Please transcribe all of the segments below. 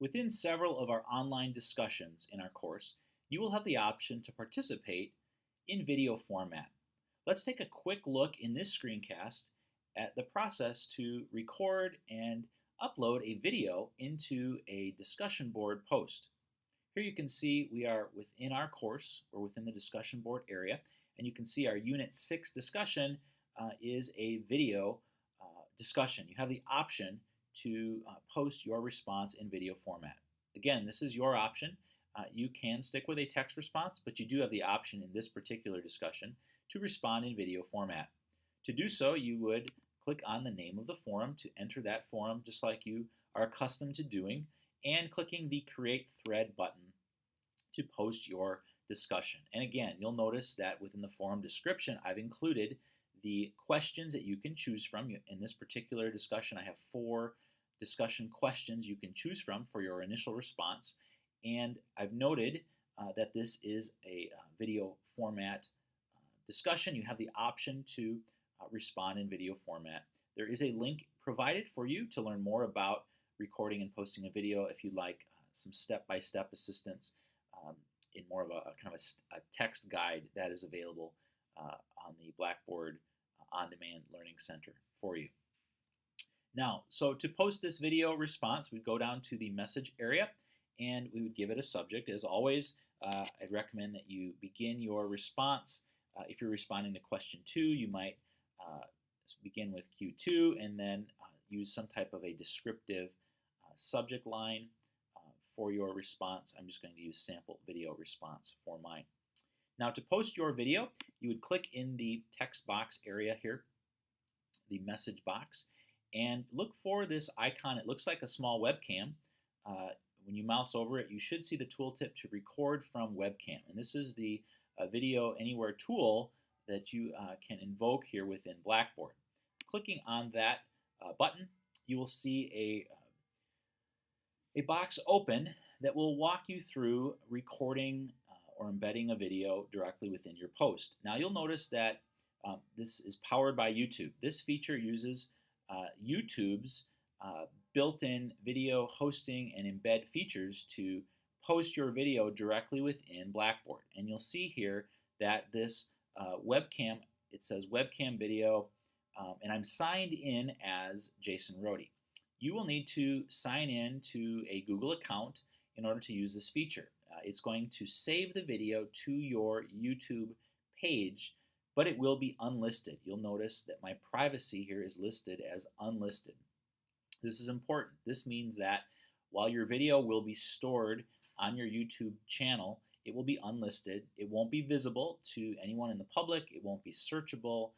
Within several of our online discussions in our course, you will have the option to participate in video format. Let's take a quick look in this screencast at the process to record and upload a video into a discussion board post. Here you can see we are within our course or within the discussion board area and you can see our Unit 6 discussion uh, is a video uh, discussion. You have the option to uh, post your response in video format. Again, this is your option. Uh, you can stick with a text response, but you do have the option in this particular discussion to respond in video format. To do so, you would click on the name of the forum to enter that forum just like you are accustomed to doing, and clicking the Create Thread button to post your discussion. And again, you'll notice that within the forum description, I've included the questions that you can choose from. In this particular discussion, I have four discussion questions you can choose from for your initial response. And I've noted uh, that this is a uh, video format uh, discussion. You have the option to uh, respond in video format. There is a link provided for you to learn more about recording and posting a video if you'd like uh, some step-by-step -step assistance um, in more of a, a kind of a, a, text guide that is available uh, on the Blackboard On-Demand Learning Center for you. Now, so to post this video response, we'd go down to the message area and we would give it a subject. As always, uh, I'd recommend that you begin your response. Uh, if you're responding to question two, you might uh, begin with Q2 and then uh, use some type of a descriptive uh, subject line uh, for your response. I'm just going to use sample video response for mine. Now to post your video, you would click in the text box area here, the message box, and look for this icon. It looks like a small webcam. Uh, when you mouse over it, you should see the tooltip to record from webcam. And this is the uh, Video Anywhere tool that you uh, can invoke here within Blackboard. Clicking on that uh, button, you will see a, uh, a box open that will walk you through recording or embedding a video directly within your post. Now you'll notice that um, this is powered by YouTube. This feature uses uh, YouTube's uh, built-in video hosting and embed features to post your video directly within Blackboard. And you'll see here that this uh, webcam, it says webcam video, um, and I'm signed in as Jason Rhode. You will need to sign in to a Google account in order to use this feature. Uh, it's going to save the video to your YouTube page but it will be unlisted. You'll notice that my privacy here is listed as unlisted. This is important. This means that while your video will be stored on your YouTube channel, it will be unlisted. It won't be visible to anyone in the public. It won't be searchable.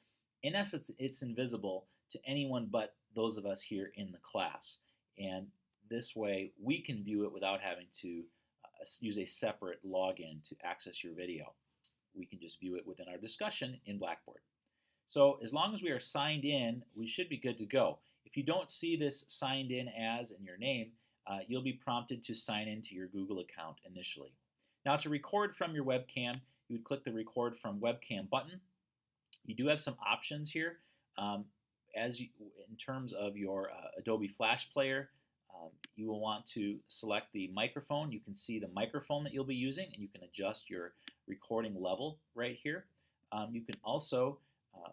In essence, it's invisible to anyone but those of us here in the class. And this way, we can view it without having to uh, use a separate login to access your video we can just view it within our discussion in Blackboard. So as long as we are signed in, we should be good to go. If you don't see this signed in as in your name, uh, you'll be prompted to sign into your Google account initially. Now to record from your webcam, you would click the record from webcam button. You do have some options here. Um, as you, in terms of your uh, Adobe Flash Player, um, you will want to select the microphone. You can see the microphone that you'll be using and you can adjust your recording level right here. Um, you can also uh,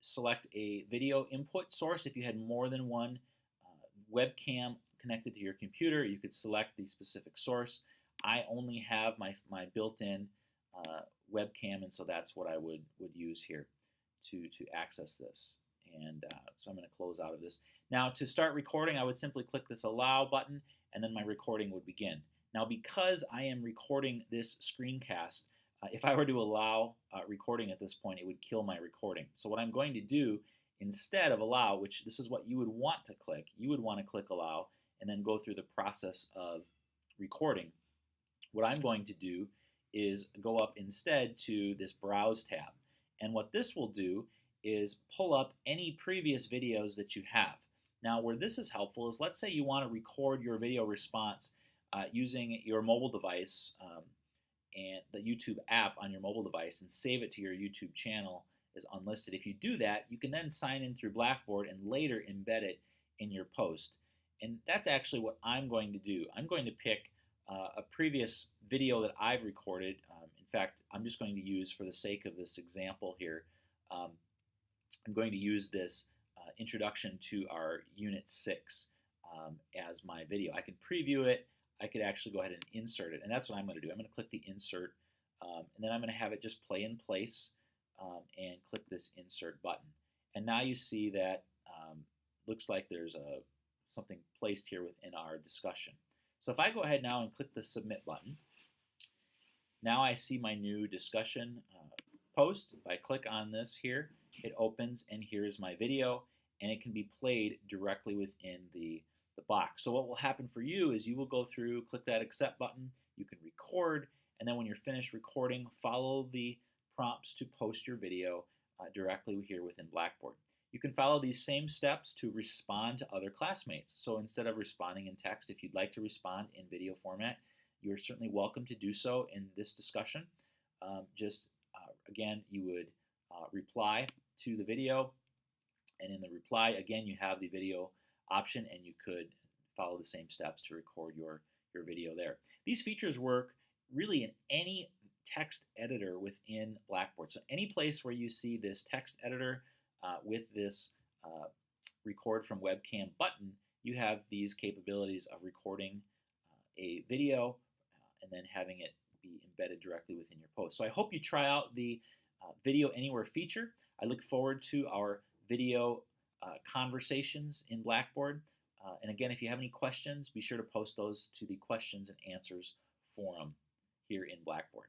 select a video input source if you had more than one uh, webcam connected to your computer. You could select the specific source. I only have my, my built-in uh, webcam and so that's what I would, would use here to, to access this. And uh, so I'm going to close out of this. Now to start recording, I would simply click this allow button and then my recording would begin. Now because I am recording this screencast, uh, if I were to allow uh, recording at this point, it would kill my recording. So what I'm going to do instead of allow, which this is what you would want to click, you would want to click allow and then go through the process of recording. What I'm going to do is go up instead to this Browse tab. And what this will do is pull up any previous videos that you have. Now where this is helpful is let's say you want to record your video response uh, using your mobile device um, and the YouTube app on your mobile device and save it to your YouTube channel is unlisted. If you do that, you can then sign in through Blackboard and later embed it in your post. And that's actually what I'm going to do. I'm going to pick uh, a previous video that I've recorded. Um, in fact, I'm just going to use, for the sake of this example here, um, I'm going to use this uh, introduction to our Unit 6 um, as my video. I can preview it. I could actually go ahead and insert it. And that's what I'm going to do. I'm going to click the Insert, um, and then I'm going to have it just play in place um, and click this Insert button. And now you see that um, looks like there's a something placed here within our discussion. So if I go ahead now and click the Submit button, now I see my new discussion uh, post. If I click on this here, it opens and here is my video and it can be played directly within the, the box. So what will happen for you is you will go through, click that accept button, you can record, and then when you're finished recording, follow the prompts to post your video uh, directly here within Blackboard. You can follow these same steps to respond to other classmates. So instead of responding in text, if you'd like to respond in video format, you're certainly welcome to do so in this discussion. Um, just, uh, again, you would uh, reply to the video, and in the reply, again, you have the video option, and you could follow the same steps to record your, your video there. These features work really in any text editor within Blackboard. So any place where you see this text editor uh, with this uh, record from webcam button, you have these capabilities of recording uh, a video uh, and then having it be embedded directly within your post. So I hope you try out the uh, Video Anywhere feature. I look forward to our video uh, conversations in Blackboard. and again, if you have any questions, be sure to post those to the questions and answers forum here in Blackboard.